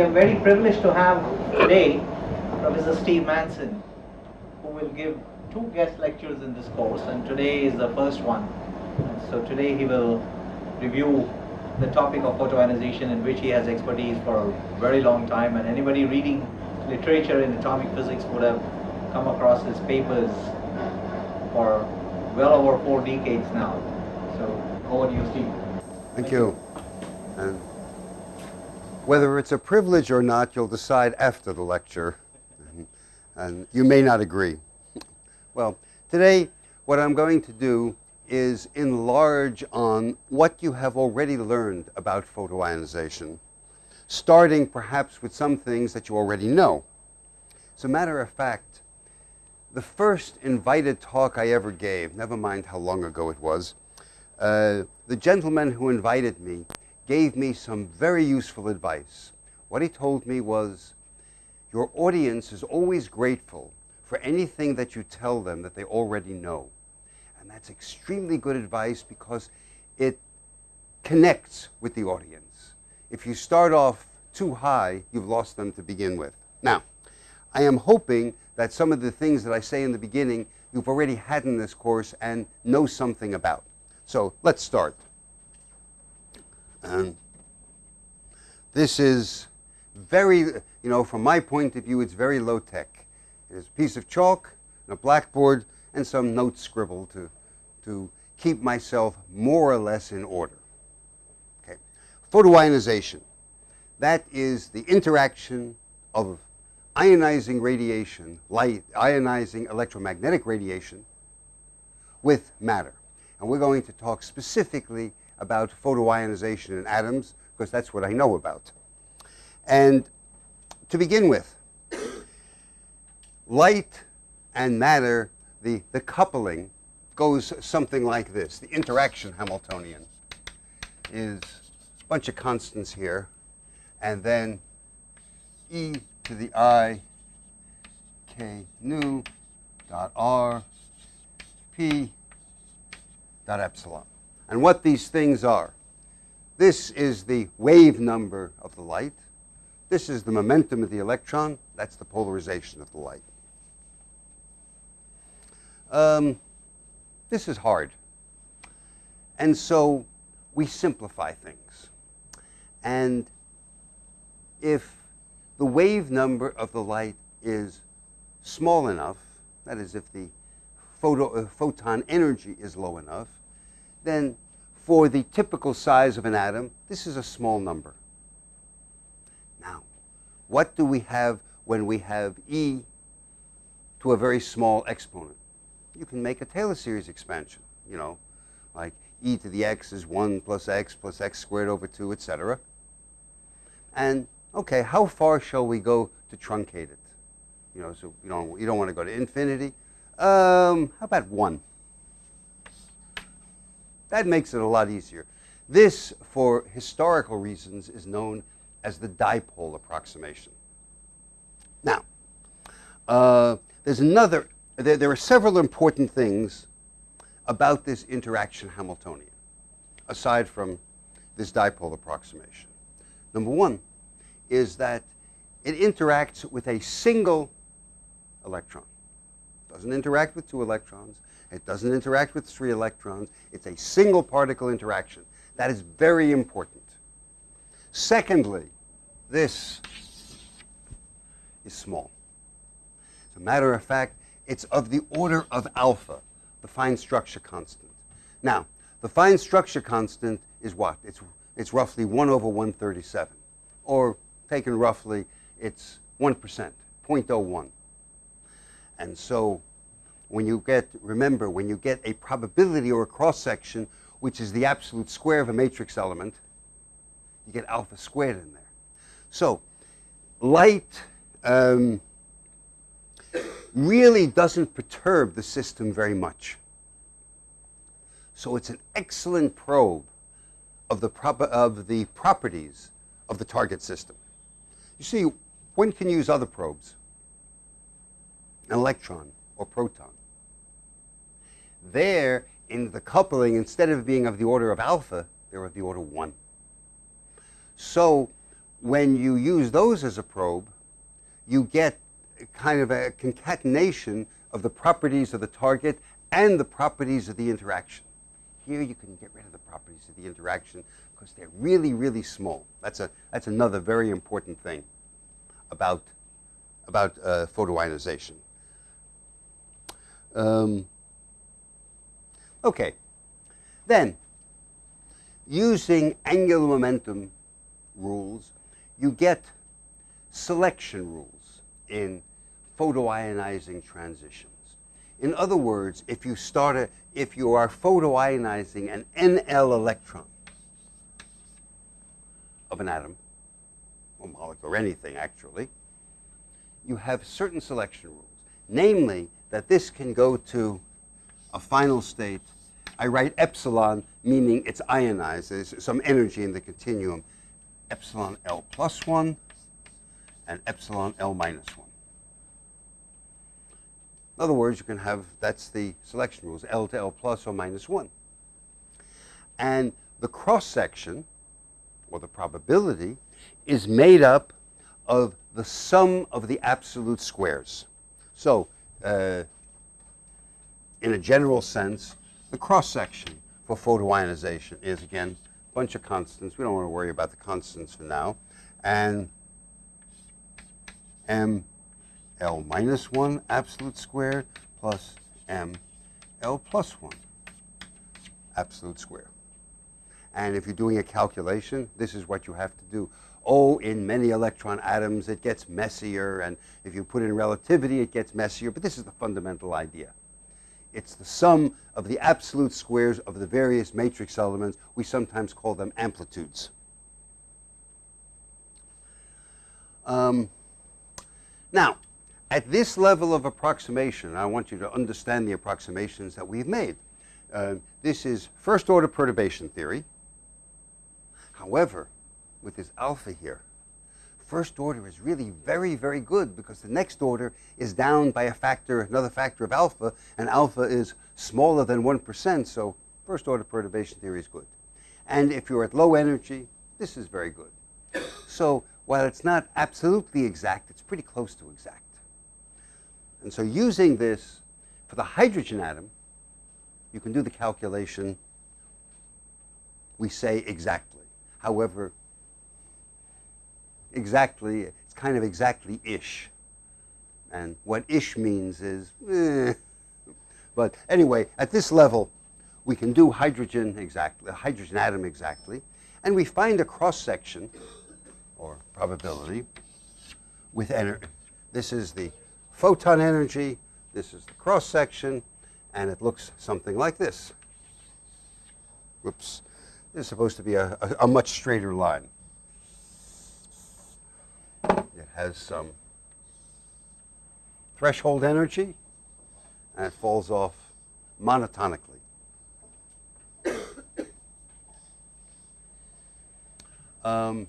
we are very privileged to have today Professor Steve Manson, who will give two guest lectures in this course, and today is the first one. So today he will review the topic of photoionization in which he has expertise for a very long time, and anybody reading literature in atomic physics would have come across his papers for well over four decades now. So over to you, Steve. Thank you. And whether it's a privilege or not, you'll decide after the lecture. And you may not agree. Well, today what I'm going to do is enlarge on what you have already learned about photoionization, starting perhaps with some things that you already know. As a matter of fact, the first invited talk I ever gave, never mind how long ago it was, uh, the gentleman who invited me gave me some very useful advice. What he told me was, your audience is always grateful for anything that you tell them that they already know. And that's extremely good advice because it connects with the audience. If you start off too high, you've lost them to begin with. Now, I am hoping that some of the things that I say in the beginning you've already had in this course and know something about. So let's start. And this is very, you know, from my point of view, it's very low tech. It is a piece of chalk and a blackboard and some notes scribbled to, to keep myself more or less in order. Okay. Photoionization. That is the interaction of ionizing radiation, light, ionizing electromagnetic radiation with matter. And we're going to talk specifically about photoionization in atoms, because that's what I know about. And to begin with, light and matter, the, the coupling goes something like this. The interaction Hamiltonian is a bunch of constants here, and then e to the i k nu dot r p dot epsilon and what these things are. This is the wave number of the light. This is the momentum of the electron. That's the polarization of the light. Um, this is hard. And so we simplify things. And if the wave number of the light is small enough, that is, if the photo, uh, photon energy is low enough, then for the typical size of an atom, this is a small number. Now, what do we have when we have e to a very small exponent? You can make a Taylor series expansion, you know, like e to the x is 1 plus x plus x squared over 2, etc. And, okay, how far shall we go to truncate it? You know, so you don't, you don't want to go to infinity. Um, how about 1? That makes it a lot easier. This, for historical reasons, is known as the dipole approximation. Now, uh, there's another, there, there, are several important things about this interaction Hamiltonian, aside from this dipole approximation. Number one is that it interacts with a single electron. Doesn't interact with two electrons. It doesn't interact with three electrons. It's a single particle interaction. That is very important. Secondly, this is small. As a matter of fact, it's of the order of alpha, the fine structure constant. Now, the fine structure constant is what? It's, it's roughly 1 over 137. Or, taken roughly, it's 1%, 0.01. And so when you get, remember, when you get a probability or a cross-section, which is the absolute square of a matrix element, you get alpha squared in there. So light um, really doesn't perturb the system very much. So it's an excellent probe of the, of the properties of the target system. You see, one can use other probes, an electron or proton. There, in the coupling, instead of being of the order of alpha, they're of the order 1. So when you use those as a probe, you get kind of a concatenation of the properties of the target and the properties of the interaction. Here you can get rid of the properties of the interaction because they're really, really small. That's, a, that's another very important thing about, about uh, photoionization. Um, okay, then using angular momentum rules, you get selection rules in photoionizing transitions. In other words, if you start a, if you are photoionizing an NL electron of an atom, or molecule, or anything actually, you have certain selection rules. Namely, that this can go to a final state. I write epsilon, meaning it's ionized. There's some energy in the continuum. Epsilon L plus 1 and epsilon L minus 1. In other words, you can have, that's the selection rules, L to L plus or minus 1. And the cross section, or the probability, is made up of the sum of the absolute squares. So, uh, in a general sense, the cross section for photoionization is, again, a bunch of constants. We don't want to worry about the constants for now. And m L minus 1 absolute squared plus m L plus 1 absolute square. And if you're doing a calculation, this is what you have to do. Oh, in many electron atoms, it gets messier, and if you put in relativity, it gets messier, but this is the fundamental idea. It's the sum of the absolute squares of the various matrix elements. We sometimes call them amplitudes. Um, now, at this level of approximation, I want you to understand the approximations that we've made. Uh, this is first order perturbation theory. However, with this alpha here, first order is really very, very good because the next order is down by a factor, another factor of alpha, and alpha is smaller than 1%, so first order perturbation theory is good. And if you're at low energy, this is very good. So while it's not absolutely exact, it's pretty close to exact. And so using this for the hydrogen atom, you can do the calculation, we say exactly. However, exactly, it's kind of exactly-ish. And what ish means is, eh. But anyway, at this level, we can do hydrogen exactly, hydrogen atom exactly, and we find a cross-section, or probability, with energy. This is the photon energy, this is the cross section, and it looks something like this. Whoops. This is supposed to be a, a, a much straighter line. It has some threshold energy, and it falls off monotonically. Um,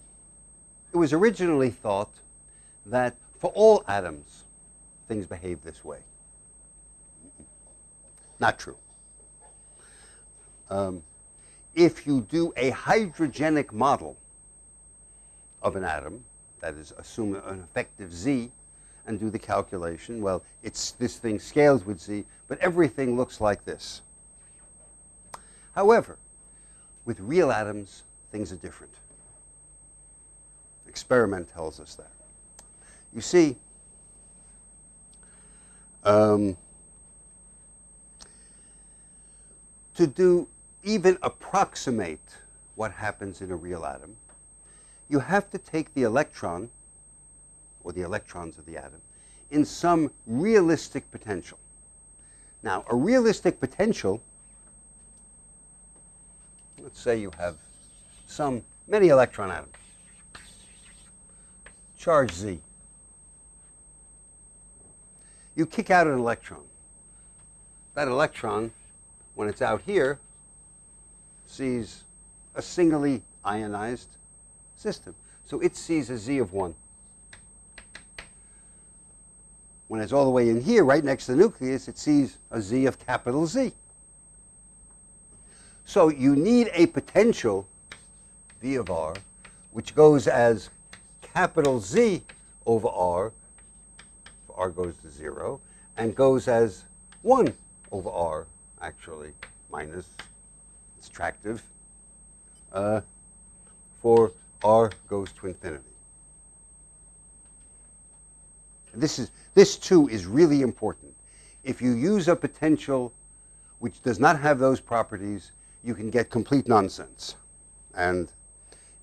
it was originally thought that for all atoms, things behave this way. Not true. Um, if you do a hydrogenic model of an atom, that is, assume an effective Z, and do the calculation, well, it's, this thing scales with Z, but everything looks like this. However, with real atoms, things are different. Experiment tells us that. You see, um, to do even approximate what happens in a real atom, you have to take the electron, or the electrons of the atom, in some realistic potential. Now, a realistic potential, let's say you have some, many electron atoms, charge Z you kick out an electron. That electron, when it's out here, sees a singly ionized system. So it sees a Z of 1. When it's all the way in here, right next to the nucleus, it sees a Z of capital Z. So you need a potential, V of R, which goes as capital Z over R, R goes to 0, and goes as 1 over R, actually, minus, it's attractive, uh, for R goes to infinity. This, is, this too is really important. If you use a potential which does not have those properties, you can get complete nonsense. And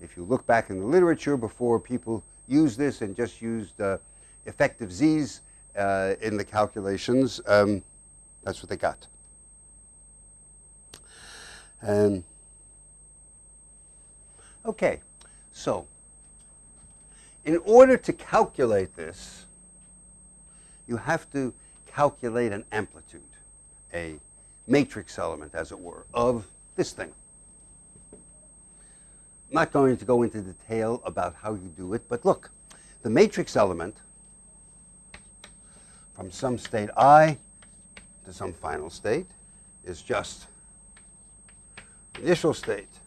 if you look back in the literature before people used this and just used uh, effective z's uh, in the calculations, um, that's what they got. And okay, so in order to calculate this, you have to calculate an amplitude, a matrix element, as it were, of this thing. I'm not going to go into detail about how you do it, but look, the matrix element from some state i to some final state is just initial state,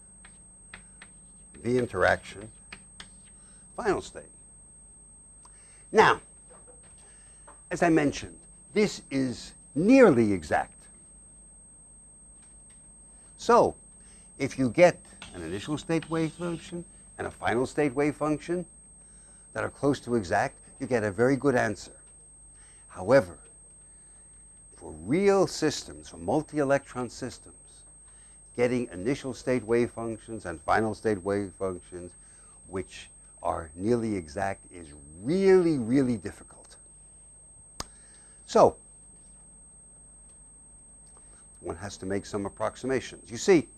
v interaction, final state. Now, as I mentioned, this is nearly exact. So, if you get an initial state wave function and a final state wave function that are close to exact, you get a very good answer. However, for real systems, for multi-electron systems, getting initial state wave functions and final state wave functions which are nearly exact is really, really difficult. So, one has to make some approximations. You see,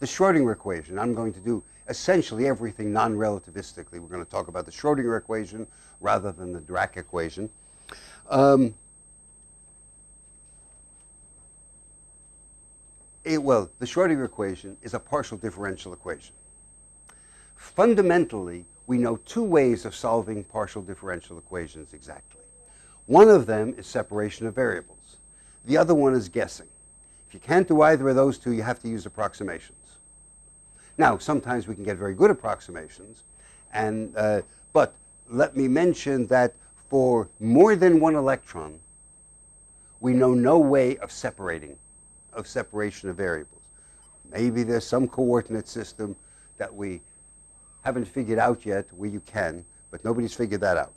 the Schrodinger equation, I'm going to do essentially everything non-relativistically. We're going to talk about the Schrodinger equation rather than the Dirac equation. Um, well, the Schrodinger equation is a partial differential equation. Fundamentally, we know two ways of solving partial differential equations exactly. One of them is separation of variables. The other one is guessing. If you can't do either of those two, you have to use approximations. Now, sometimes we can get very good approximations, and, uh, but let me mention that for more than one electron, we know no way of separating, of separation of variables. Maybe there's some coordinate system that we haven't figured out yet where you can, but nobody's figured that out.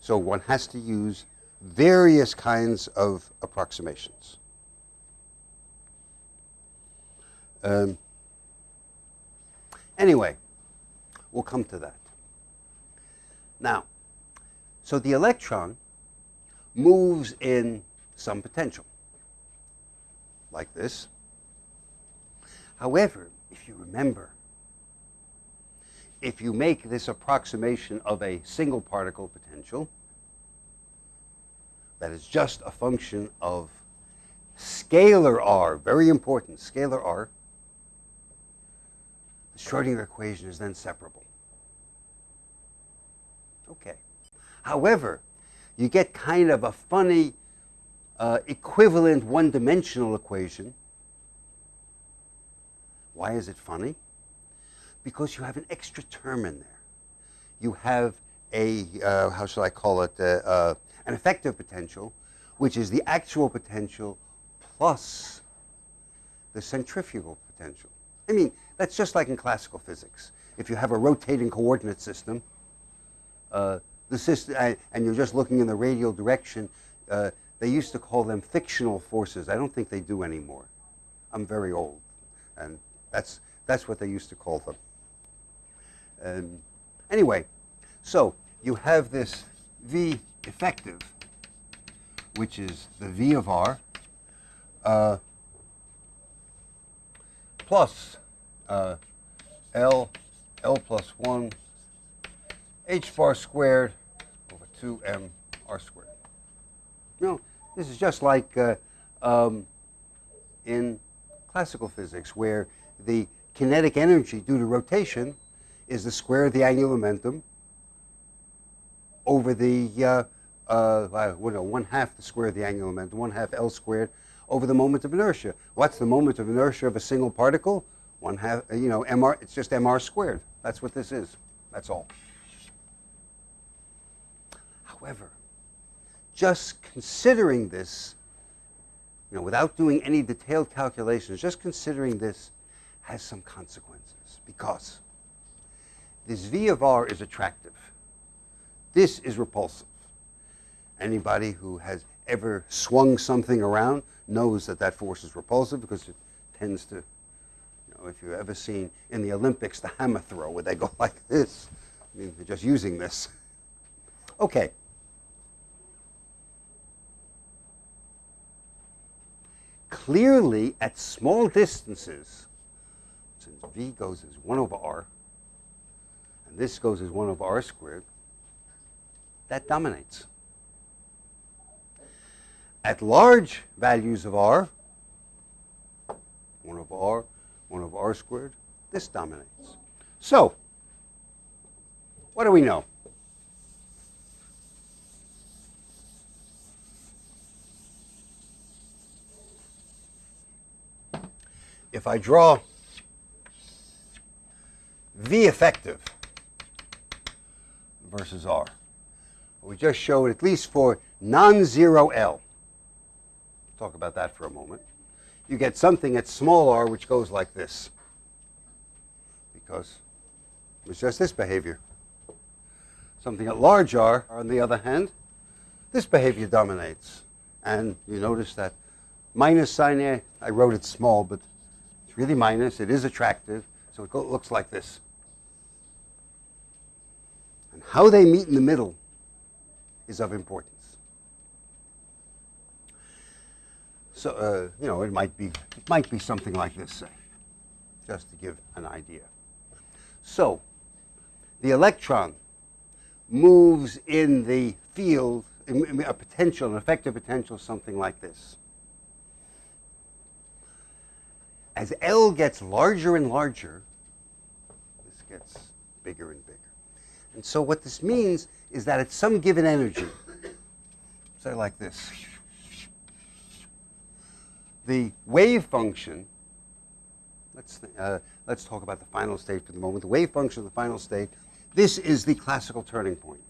So one has to use various kinds of approximations. Um, anyway, we'll come to that. Now, so the electron moves in some potential, like this. However, if you remember, if you make this approximation of a single particle potential, that is just a function of scalar r, very important, scalar r, the Schrodinger equation is then separable. Okay. However, you get kind of a funny uh, equivalent one-dimensional equation. Why is it funny? because you have an extra term in there. You have a, uh, how shall I call it, uh, uh, an effective potential, which is the actual potential plus the centrifugal potential. I mean, that's just like in classical physics. If you have a rotating coordinate system, uh, the system, and you're just looking in the radial direction, uh, they used to call them fictional forces. I don't think they do anymore. I'm very old, and that's, that's what they used to call them. Um, anyway, so you have this V effective, which is the V of R, uh, plus uh, L, L plus 1, H bar squared over 2M R squared. Know, this is just like uh, um, in classical physics, where the kinetic energy due to rotation is the square of the angular momentum over the, uh, uh, well, no, one half the square of the angular momentum, one half L squared over the moment of inertia. What's the moment of inertia of a single particle? One half, you know, mr, it's just mr squared. That's what this is. That's all. However, just considering this, you know, without doing any detailed calculations, just considering this has some consequences because this V of R is attractive. This is repulsive. Anybody who has ever swung something around knows that that force is repulsive because it tends to, you know, if you've ever seen in the Olympics the hammer throw where they go like this, I mean, they're just using this. Okay. Clearly, at small distances, since v goes as 1 over r, and this goes as 1 over r squared, that dominates. At large values of r, 1 over r, 1 over r squared, this dominates. So, what do we know? If I draw V effective versus R, we just showed at least for non-zero L, talk about that for a moment, you get something at small r which goes like this because it's just this behavior. Something at large r, on the other hand, this behavior dominates. And you notice that minus sign A, I wrote it small, but really minus. It is attractive, so it looks like this. And how they meet in the middle is of importance. So, uh, you know, it might be it might be something like this, say, just to give an idea. So, the electron moves in the field, a potential, an effective potential, something like this. As L gets larger and larger, this gets bigger and bigger. And so what this means is that at some given energy, say like this, the wave function, let's, uh, let's talk about the final state for the moment. The wave function of the final state, this is the classical turning point.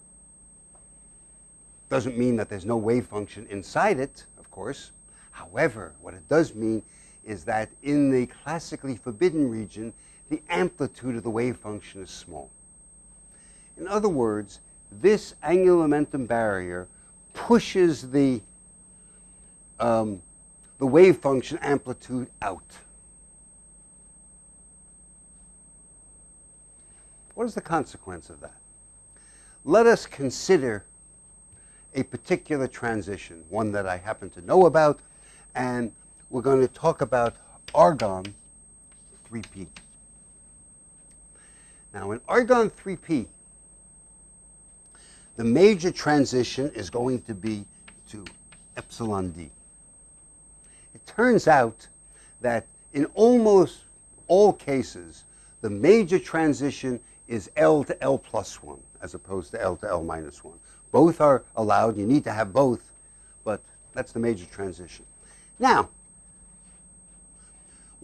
Doesn't mean that there's no wave function inside it, of course. However, what it does mean is that in the classically forbidden region, the amplitude of the wave function is small. In other words, this angular momentum barrier pushes the um, the wave function amplitude out. What is the consequence of that? Let us consider a particular transition, one that I happen to know about, and we're going to talk about argon 3p. Now, in argon 3p, the major transition is going to be to epsilon d. It turns out that in almost all cases, the major transition is L to L plus 1 as opposed to L to L minus 1. Both are allowed. You need to have both, but that's the major transition. Now,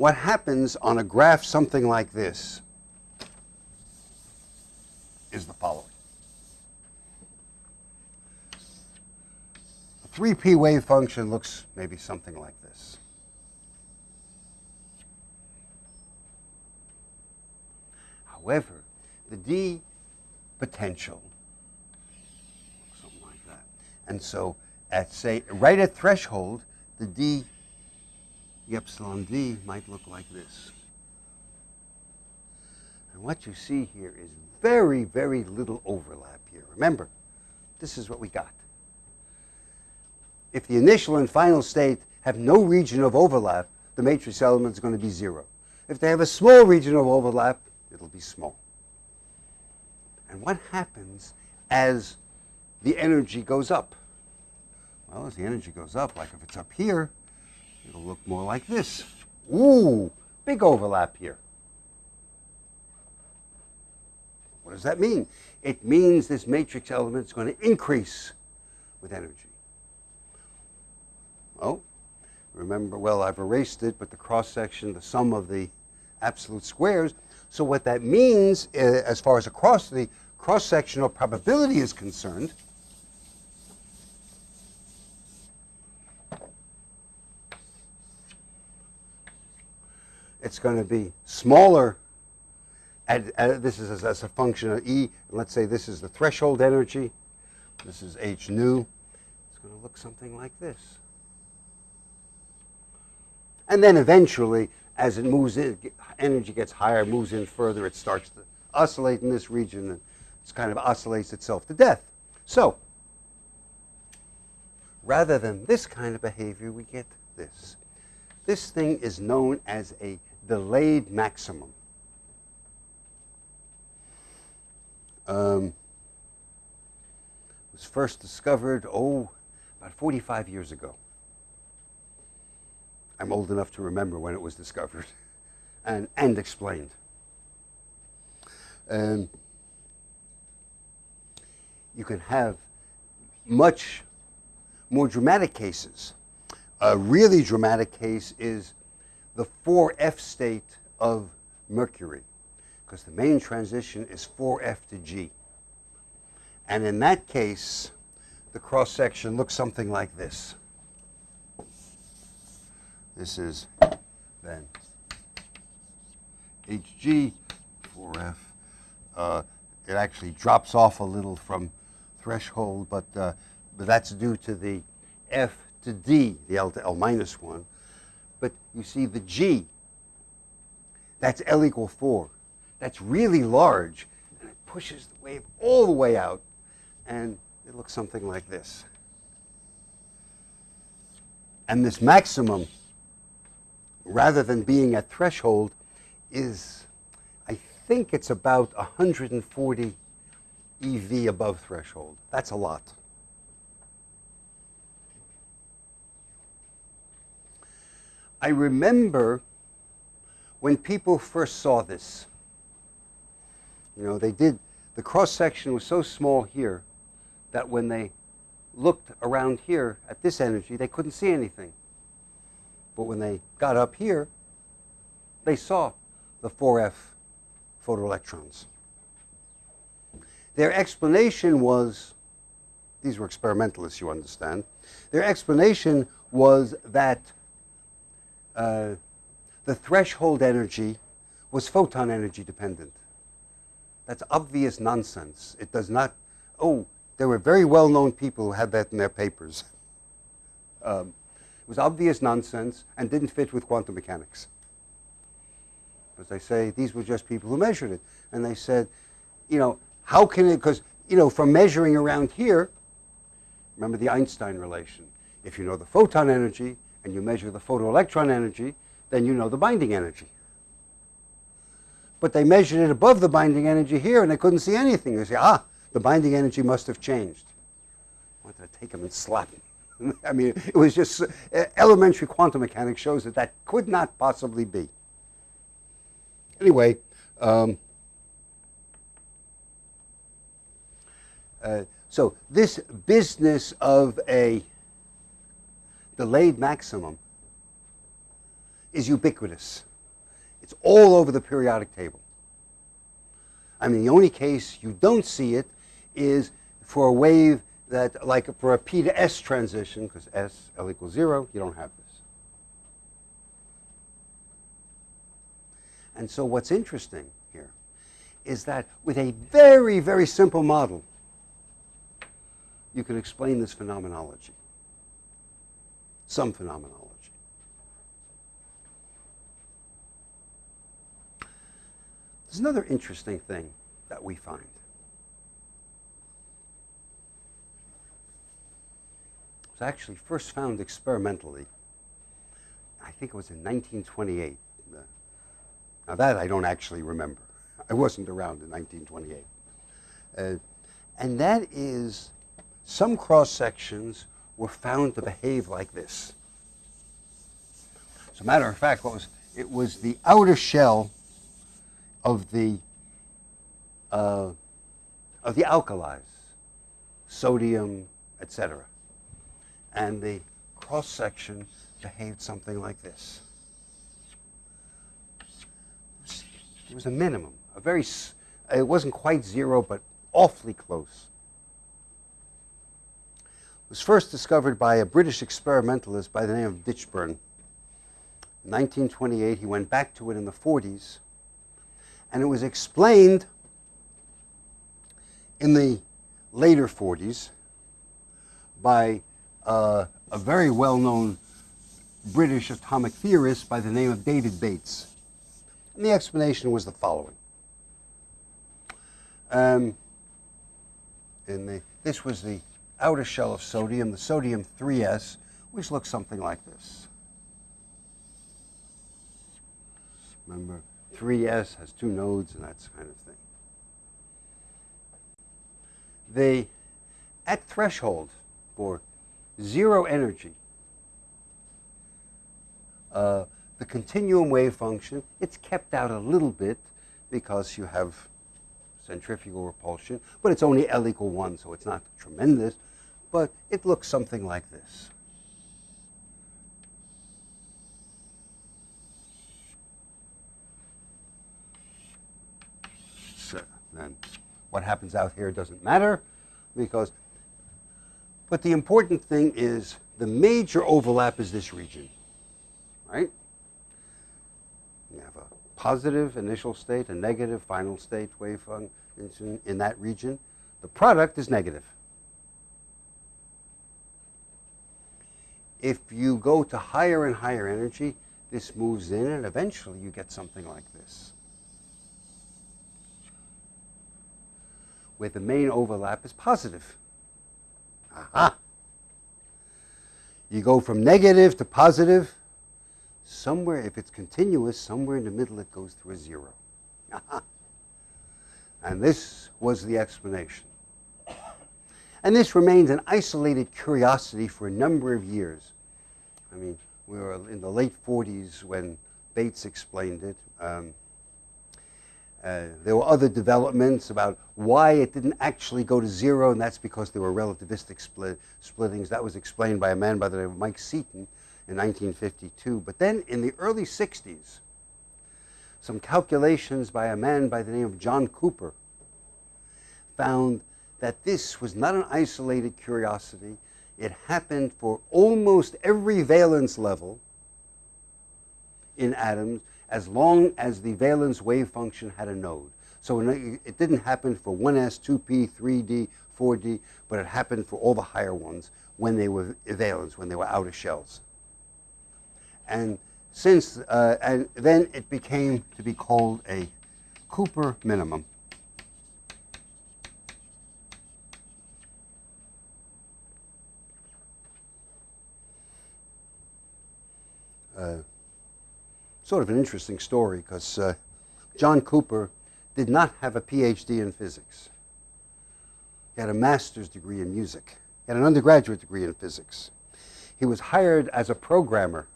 what happens on a graph something like this is the following. A 3p wave function looks maybe something like this. However, the d potential, looks something like that. And so at, say, right at threshold, the d, the epsilon d might look like this. And what you see here is very, very little overlap here. Remember, this is what we got if the initial and final state have no region of overlap, the matrix element is going to be zero. If they have a small region of overlap, it'll be small. And what happens as the energy goes up? Well, as the energy goes up, like if it's up here, it'll look more like this. Ooh, big overlap here. What does that mean? It means this matrix element is going to increase with energy. Oh, remember, well, I've erased it, but the cross-section, the sum of the absolute squares. So what that means, uh, as far as across the cross-sectional probability is concerned, it's going to be smaller. At, this is as, as a function of E. Let's say this is the threshold energy. This is H nu. It's going to look something like this. And then eventually, as it moves in, energy gets higher, moves in further, it starts to oscillate in this region and it kind of oscillates itself to death. So, rather than this kind of behavior, we get this. This thing is known as a delayed maximum. Um, it was first discovered, oh, about 45 years ago. I'm old enough to remember when it was discovered and, and explained. Um, you can have much more dramatic cases. A really dramatic case is the 4F state of mercury, because the main transition is 4F to G. And in that case, the cross section looks something like this. This is then HG 4F. Uh, it actually drops off a little from threshold, but, uh, but that's due to the F to D, the L to L minus 1. You see the G, that's L equal 4. That's really large, and it pushes the wave all the way out, and it looks something like this. And this maximum, rather than being at threshold, is, I think it's about 140 EV above threshold. That's a lot. I remember when people first saw this. You know, they did, the cross section was so small here that when they looked around here at this energy, they couldn't see anything. But when they got up here, they saw the 4F photoelectrons. Their explanation was these were experimentalists, you understand. Their explanation was that uh, the threshold energy was photon energy dependent. That's obvious nonsense. It does not, oh, there were very well known people who had that in their papers. Um, it was obvious nonsense and didn't fit with quantum mechanics. Because they say these were just people who measured it. And they said, you know, how can it, because, you know, from measuring around here, remember the Einstein relation. If you know the photon energy and you measure the photoelectron energy, then you know the binding energy. But they measured it above the binding energy here and they couldn't see anything. They say, ah, the binding energy must have changed. I wanted to take them and slap them. I mean, it was just uh, elementary quantum mechanics shows that that could not possibly be. Anyway, um, uh, so this business of a delayed maximum is ubiquitous. It's all over the periodic table. I mean, the only case you don't see it is for a wave that, like for a P to S transition, because S, L equals zero, you don't have this. And so what's interesting here is that with a very, very simple model, you can explain this phenomenology some phenomenology. There's another interesting thing that we find. It was actually first found experimentally. I think it was in 1928. Now that I don't actually remember. I wasn't around in 1928. Uh, and that is some cross sections were found to behave like this. As a matter of fact, what was it was the outer shell of the uh, of the alkalis, sodium, etc. And the cross section behaved something like this. It was a minimum, a very. It wasn't quite zero, but awfully close was first discovered by a British experimentalist by the name of Ditchburn. In 1928, he went back to it in the 40s, and it was explained in the later 40s by uh, a very well known British atomic theorist by the name of David Bates. And the explanation was the following. Um, in the, this was the outer shell of sodium, the sodium 3s, which looks something like this. Remember, 3s has two nodes and that kind of thing. They, at threshold for zero energy, uh, the continuum wave function, it's kept out a little bit because you have centrifugal repulsion, but it's only L equal 1, so it's not tremendous, but it looks something like this. So then what happens out here doesn't matter because, but the important thing is the major overlap is this region, right? You have a positive initial state, a negative final state wave function in that region. The product is negative. If you go to higher and higher energy, this moves in and eventually you get something like this. Where the main overlap is positive. Aha! You go from negative to positive, somewhere, if it's continuous, somewhere in the middle it goes through a zero. and this was the explanation. And this remains an isolated curiosity for a number of years. I mean, we were in the late 40s when Bates explained it. Um, uh, there were other developments about why it didn't actually go to zero, and that's because there were relativistic split, splittings. That was explained by a man by the name of Mike Seaton in 1952. But then in the early 60s, some calculations by a man by the name of John Cooper found that this was not an isolated curiosity. It happened for almost every valence level in atoms as long as the valence wave function had a node. So it didn't happen for 1s, 2p, 3d, 4d, but it happened for all the higher ones when they were valence, when they were outer shells. And since, uh, and then it became to be called a Cooper minimum. Sort of an interesting story because uh, John Cooper did not have a PhD in physics. He had a master's degree in music. He had an undergraduate degree in physics. He was hired as a programmer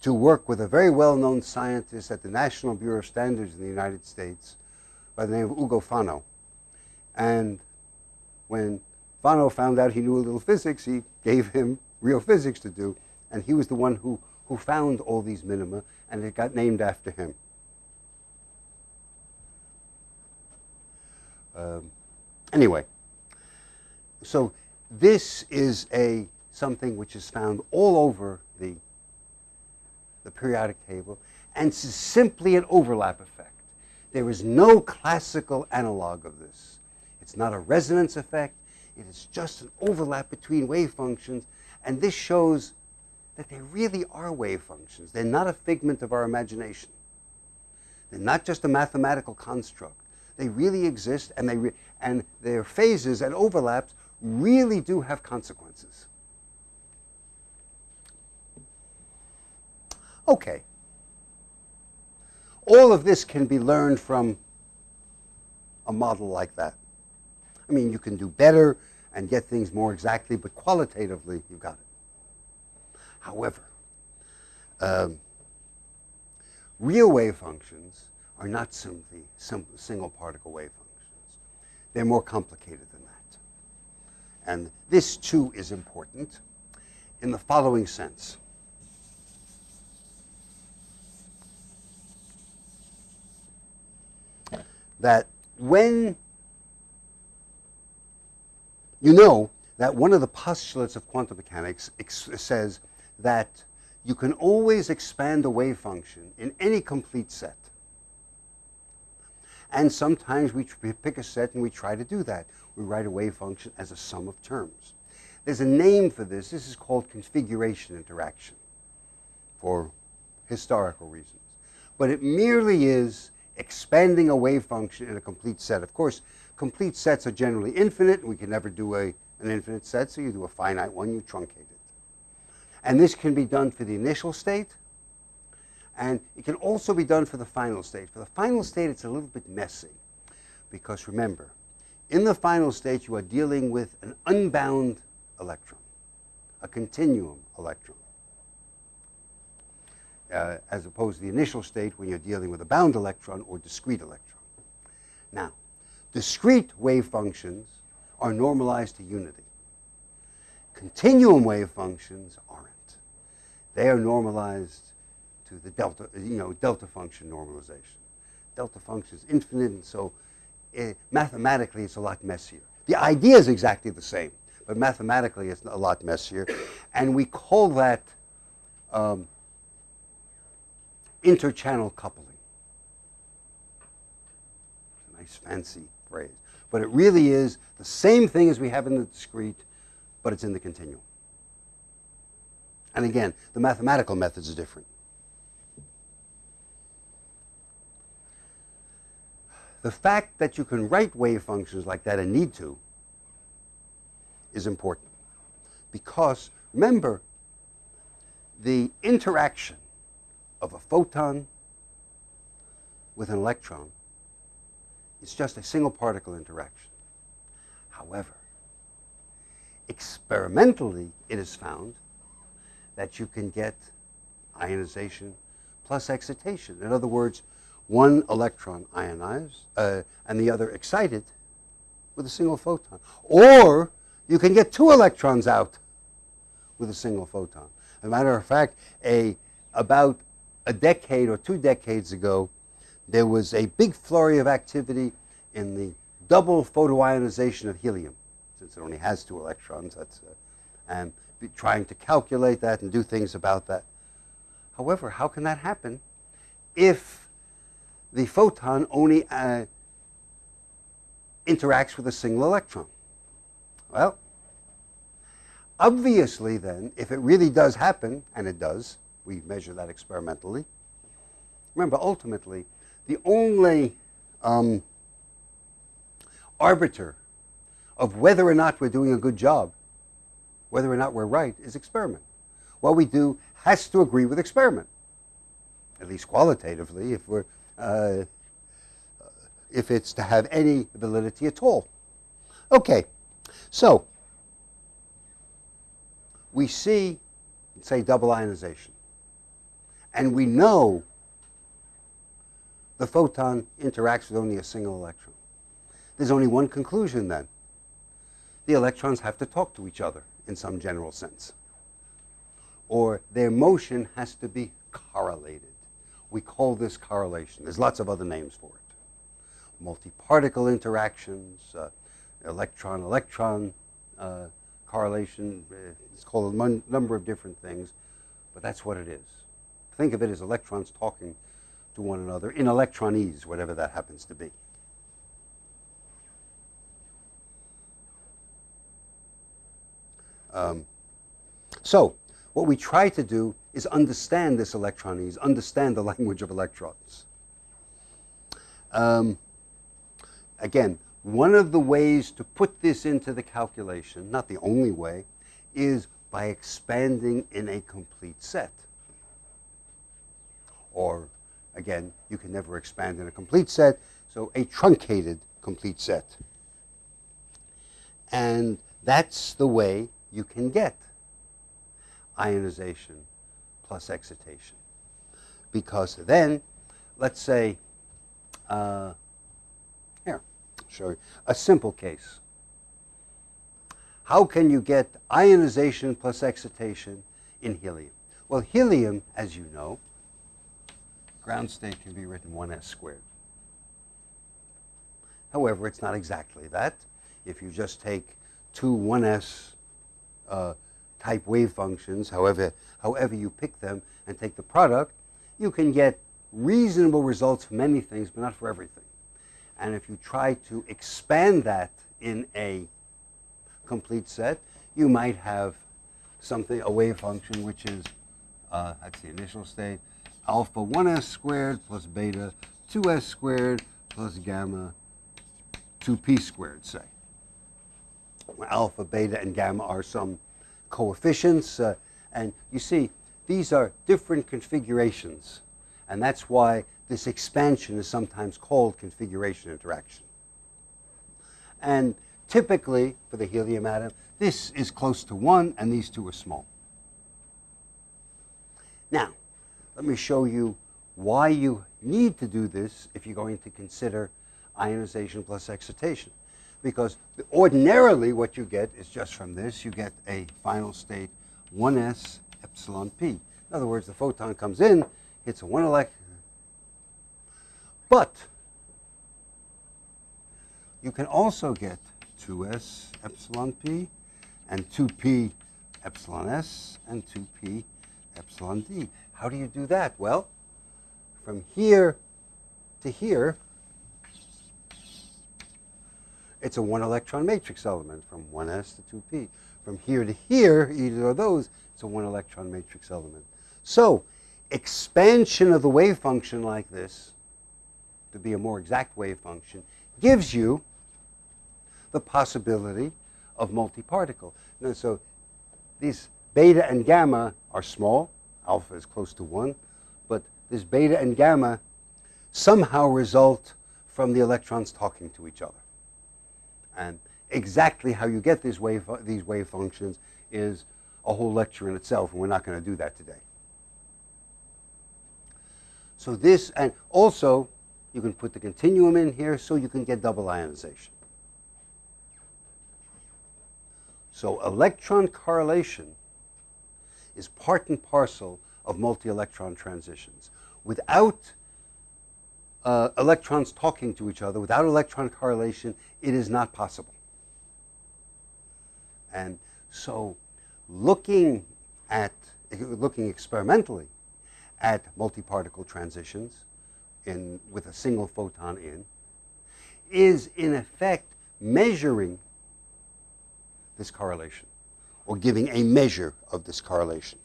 to work with a very well-known scientist at the National Bureau of Standards in the United States by the name of Ugo Fano. And when Fano found out he knew a little physics, he gave him real physics to do and he was the one who, who found all these minima, and it got named after him. Um, anyway, so this is a something which is found all over the, the periodic table, and it's simply an overlap effect. There is no classical analog of this. It's not a resonance effect. It is just an overlap between wave functions, and this shows that they really are wave functions. They're not a figment of our imagination. They're not just a mathematical construct. They really exist, and, they and their phases and overlaps really do have consequences. Okay. All of this can be learned from a model like that. I mean, you can do better and get things more exactly, but qualitatively, you've got it. However, um, real wave functions are not simply single particle wave functions. They're more complicated than that. And this too is important in the following sense. That when you know that one of the postulates of quantum mechanics says that you can always expand a wave function in any complete set. And sometimes we pick a set and we try to do that. We write a wave function as a sum of terms. There's a name for this. This is called configuration interaction for historical reasons. But it merely is expanding a wave function in a complete set. Of course, complete sets are generally infinite. We can never do a, an infinite set, so you do a finite one, you truncate it. And this can be done for the initial state, and it can also be done for the final state. For the final state, it's a little bit messy, because remember, in the final state, you are dealing with an unbound electron, a continuum electron, uh, as opposed to the initial state when you're dealing with a bound electron or discrete electron. Now, discrete wave functions are normalized to unity. Continuum wave functions aren't. They are normalized to the delta, you know, delta function normalization. Delta function is infinite, and so it, eh, mathematically it's a lot messier. The idea is exactly the same, but mathematically it's a lot messier, and we call that um, interchannel coupling. It's a nice fancy phrase, but it really is the same thing as we have in the discrete, but it's in the continuum. And again, the mathematical methods are different. The fact that you can write wave functions like that and need to is important. Because remember, the interaction of a photon with an electron is just a single particle interaction. However, experimentally it is found that you can get ionization plus excitation. In other words, one electron ionized uh, and the other excited with a single photon. Or you can get two electrons out with a single photon. As a matter of fact, a, about a decade or two decades ago, there was a big flurry of activity in the double photoionization of helium, since it only has two electrons. That's, uh, and trying to calculate that and do things about that. However, how can that happen if the photon only uh, interacts with a single electron? Well, obviously then, if it really does happen, and it does, we measure that experimentally. Remember, ultimately, the only um, arbiter of whether or not we're doing a good job, whether or not we're right, is experiment. What we do has to agree with experiment, at least qualitatively, if we're uh, if it's to have any validity at all. Okay, so we see, say, double ionization. And we know the photon interacts with only a single electron. There's only one conclusion then. The electrons have to talk to each other in some general sense. Or their motion has to be correlated. We call this correlation. There's lots of other names for it. Multi-particle interactions, uh, electron-electron uh, correlation. Uh, it's called a number of different things, but that's what it is. Think of it as electrons talking to one another in electronese, whatever that happens to be. Um, so what we try to do is understand this electronese, understand the language of electrons. Um, again, one of the ways to put this into the calculation, not the only way, is by expanding in a complete set. Or, again, you can never expand in a complete set, so a truncated complete set. And that's the way you can get ionization plus excitation. Because then, let's say, uh, here, I'll show you a simple case. How can you get ionization plus excitation in helium? Well, helium, as you know, ground state can be written 1s squared. However, it's not exactly that. If you just take two 1s uh, type wave functions, however, however you pick them and take the product, you can get reasonable results for many things, but not for everything. And if you try to expand that in a complete set, you might have something, a wave function, which is, uh, that's the initial state, alpha 1s squared plus beta 2s squared plus gamma 2p squared, say. Alpha, beta, and gamma are some coefficients. Uh, and you see, these are different configurations. And that's why this expansion is sometimes called configuration interaction. And typically, for the helium atom, this is close to 1, and these two are small. Now, let me show you why you need to do this if you're going to consider ionization plus excitation. Because ordinarily what you get is just from this, you get a final state 1s epsilon p. In other words, the photon comes in, hits a one electron. But you can also get 2s epsilon p and 2p epsilon s and 2p epsilon d. How do you do that? Well, from here to here, it's a one electron matrix element from 1s to 2p. From here to here, either of those, it's a one electron matrix element. So expansion of the wave function like this to be a more exact wave function gives you the possibility of multi-particle. so these beta and gamma are small. Alpha is close to 1. But this beta and gamma somehow result from the electrons talking to each other. And exactly how you get these wave, these wave functions is a whole lecture in itself, and we're not going to do that today. So this, and also, you can put the continuum in here so you can get double ionization. So electron correlation is part and parcel of multi-electron transitions. Without uh, electrons talking to each other, without electron correlation, it is not possible. And so looking at, looking experimentally at multi-particle transitions in, with a single photon in, is in effect measuring this correlation or giving a measure of this correlation.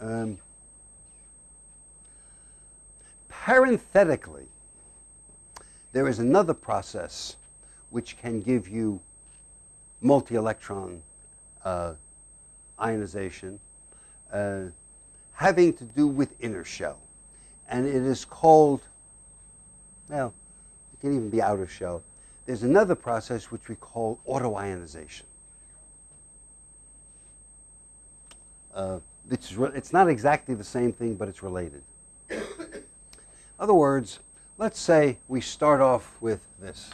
Um, parenthetically, there is another process which can give you multi-electron uh, ionization uh, having to do with inner shell. And it is called, well, it can even be outer shell. There's another process which we call autoionization. Uh, it's, it's not exactly the same thing, but it's related. Other words, let's say we start off with this.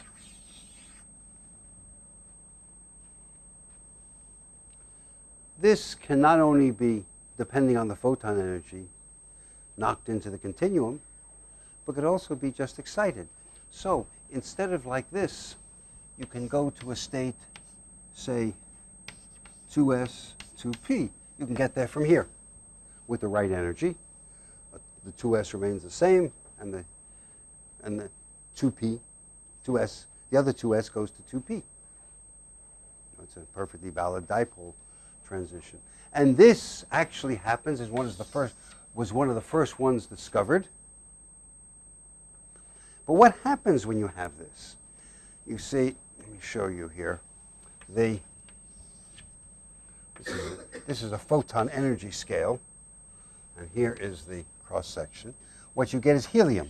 This can not only be, depending on the photon energy, knocked into the continuum, but could also be just excited. So instead of like this, you can go to a state, say, 2s, 2p. You can get there from here with the right energy. The 2s remains the same, and the, and the 2p, 2s, the other 2s goes to 2p. It's a perfectly valid dipole transition. And this actually happens as one of the first, was one of the first ones discovered. But what happens when you have this? You see, let me show you here. The, this, is a, this is a photon energy scale, and here is the cross section. What you get is helium.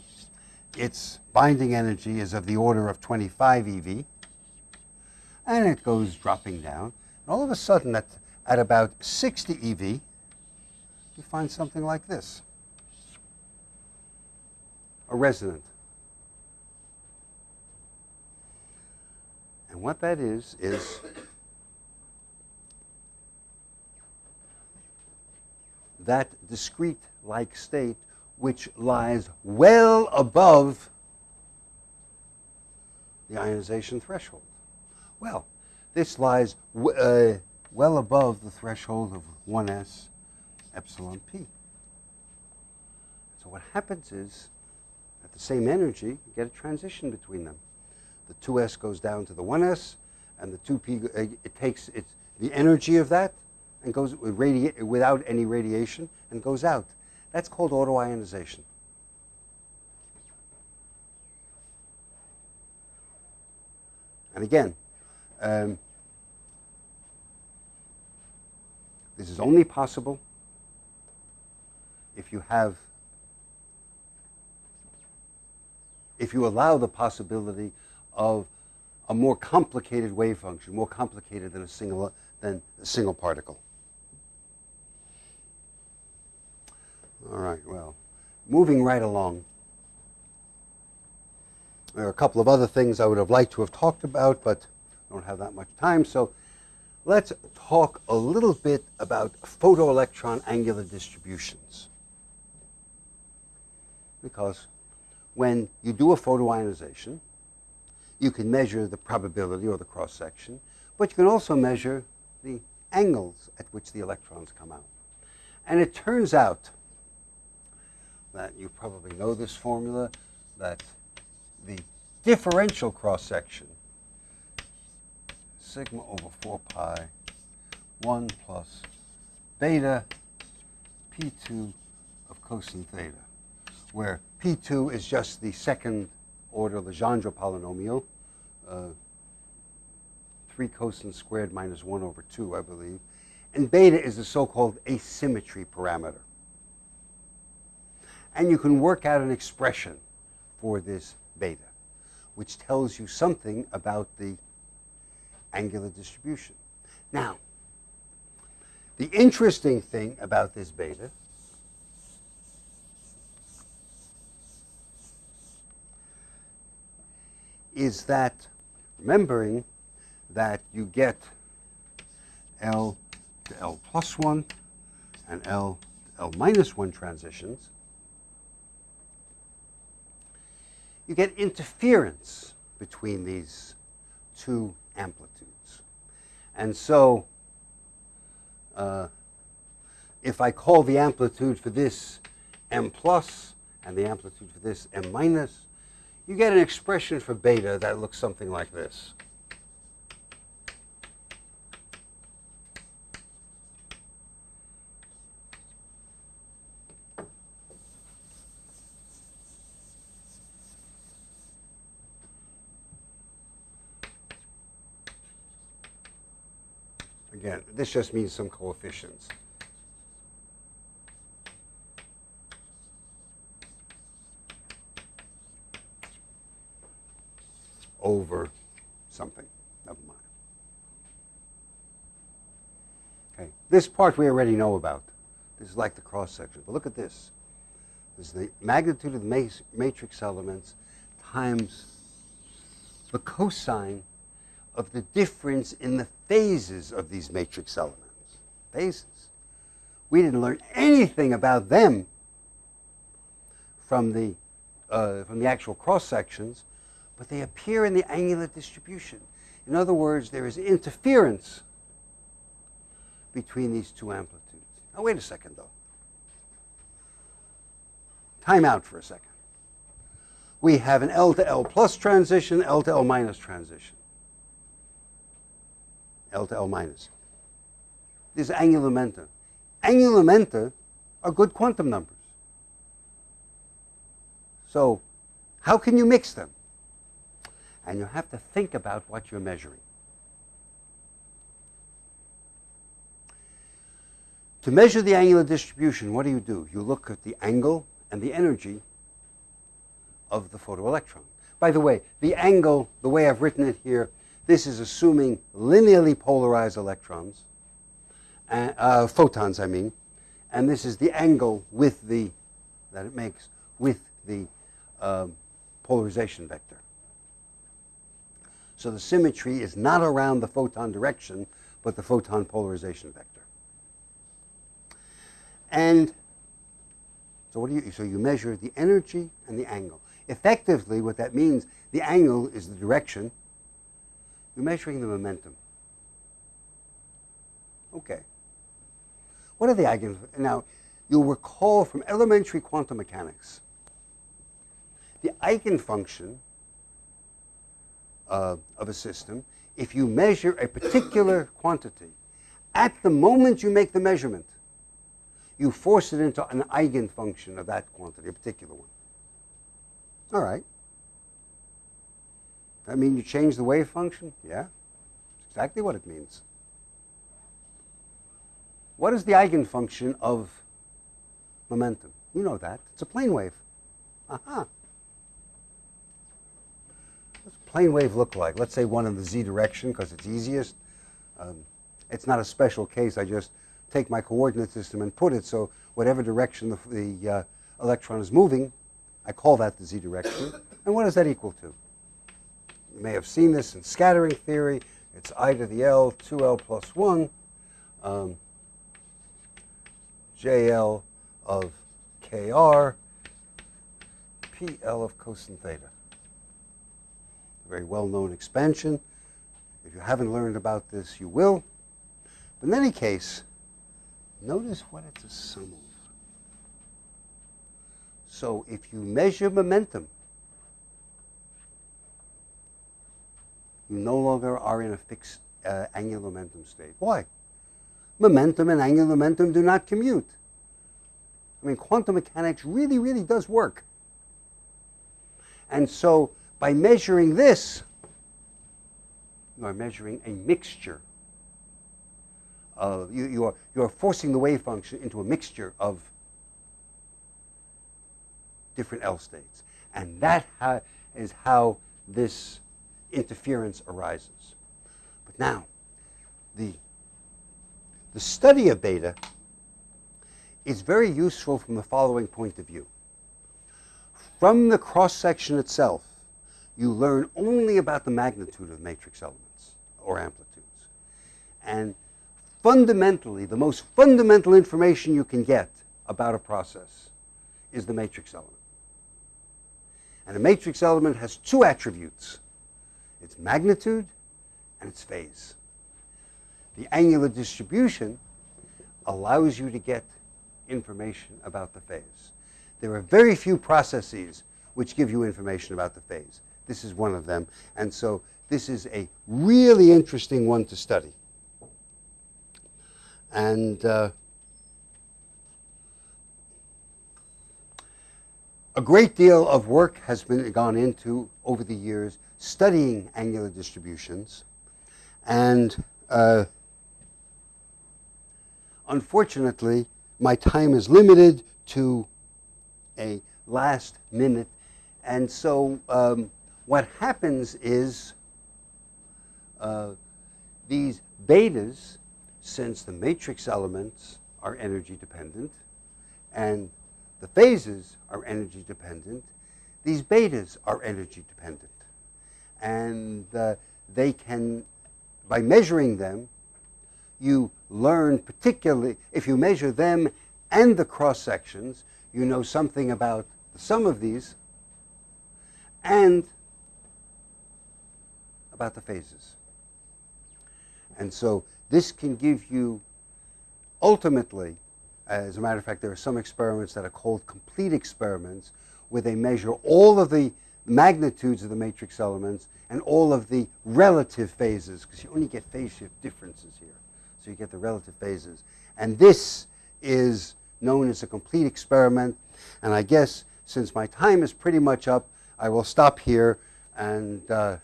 Its binding energy is of the order of 25 eV, and it goes dropping down. And all of a sudden, at, at about 60 eV, you find something like this a resonant And what that is, is that discrete-like state which lies well above the ionization threshold. Well, this lies uh, well above the threshold of 1s epsilon p. So what happens is, at the same energy, you get a transition between them. The 2s goes down to the 1s, and the 2p, uh, it takes its, the energy of that and goes without any radiation and goes out. That's called autoionization. And again, um, this is only possible if you have, if you allow the possibility of a more complicated wave function, more complicated than a single, than a single particle. All right, well, moving right along. There are a couple of other things I would have liked to have talked about, but I don't have that much time. So let's talk a little bit about photoelectron angular distributions. Because when you do a photoionization, you can measure the probability or the cross section, but you can also measure the angles at which the electrons come out. And it turns out that you probably know this formula, that the differential cross-section, sigma over 4 pi, 1 plus beta p2 of cosine theta, where p2 is just the second order Legendre polynomial, uh, 3 cosine squared minus 1 over 2, I believe, and beta is the so-called asymmetry parameter. And you can work out an expression for this beta, which tells you something about the angular distribution. Now, the interesting thing about this beta is that, remembering that you get L to L plus 1 and L to L minus 1 transitions, you get interference between these two amplitudes. And so uh, if I call the amplitude for this m plus and the amplitude for this m minus, you get an expression for beta that looks something like this. Again, this just means some coefficients. over something. Never mind. Okay, this part we already know about. This is like the cross section. But look at this. This is the magnitude of the matrix elements times the cosine of the difference in the phases of these matrix elements. Phases. We didn't learn anything about them from the, uh, from the actual cross sections, but they appear in the angular distribution. In other words, there is interference between these two amplitudes. Now, wait a second, though. Time out for a second. We have an L to L plus transition, L to L minus transition. L to L minus. This is angular momenta. Angular momenta are good quantum numbers. So how can you mix them? And you have to think about what you're measuring. To measure the angular distribution, what do you do? You look at the angle and the energy of the photoelectron. By the way, the angle, the way I've written it here, this is assuming linearly polarized electrons, uh, uh, photons, I mean, and this is the angle with the that it makes with the um, polarization vector. So the symmetry is not around the photon direction, but the photon polarization vector. And so what do you so you measure the energy and the angle. Effectively, what that means, the angle is the direction You're measuring the momentum. Okay. What are the eigen? Now, you'll recall from elementary quantum mechanics, the eigenfunction uh, of a system, if you measure a particular quantity, at the moment you make the measurement, you force it into an eigenfunction of that quantity, a particular one. All right. That mean you change the wave function? Yeah. That's exactly what it means. What is the eigenfunction of momentum? You know that. It's a plane wave. Aha. What's a plane wave look like? Let's say one in the z direction because it's easiest. Um, it's not a special case. I just take my coordinate system and put it so whatever direction the, the uh, electron is moving, I call that the z direction. And what does that equal to? You may have seen this in scattering theory. It's I to the L, 2L plus 1, um, JL of KR, PL of cosine theta. A very well-known expansion. If you haven't learned about this, you will. But in any case, notice what it's a sum of. So if you measure momentum, no longer are in a fixed uh, angular momentum state. Why? Momentum and angular momentum do not commute. I mean, quantum mechanics really, really does work. And so by measuring this, you are measuring a mixture. Of, you, you, are, you are forcing the wave function into a mixture of different L states. And that ha is how this interference arises. But now, the, the study of beta is very useful from the following point of view. From the cross-section itself, you learn only about the magnitude of matrix elements or amplitudes. And fundamentally, the most fundamental information you can get about a process is the matrix element. And a matrix element has two attributes its magnitude and its phase. The angular distribution allows you to get information about the phase. There are very few processes which give you information about the phase. This is one of them. And so this is a really interesting one to study. And uh, a great deal of work has been gone into over the years studying angular distributions. And uh, unfortunately, my time is limited to a last minute. And so um, what happens is uh, these betas, since the matrix elements are energy dependent and the phases are energy dependent, these betas are energy dependent. And uh, they can, by measuring them, you learn particularly, if you measure them and the cross sections, you know something about the sum of these and about the phases. And so this can give you ultimately, as a matter of fact, there are some experiments that are called complete experiments where they measure all of the magnitudes of the matrix elements and all of the relative phases, because you only get phase shift differences here. So you get the relative phases. And this is known as a complete experiment. And I guess since my time is pretty much up, I will stop here. And, uh,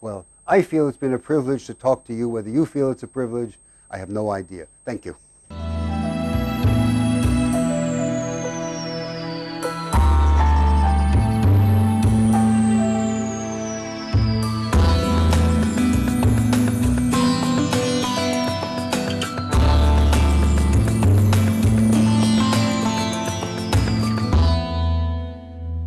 well, I feel it's been a privilege to talk to you. Whether you feel it's a privilege, I have no idea. Thank you.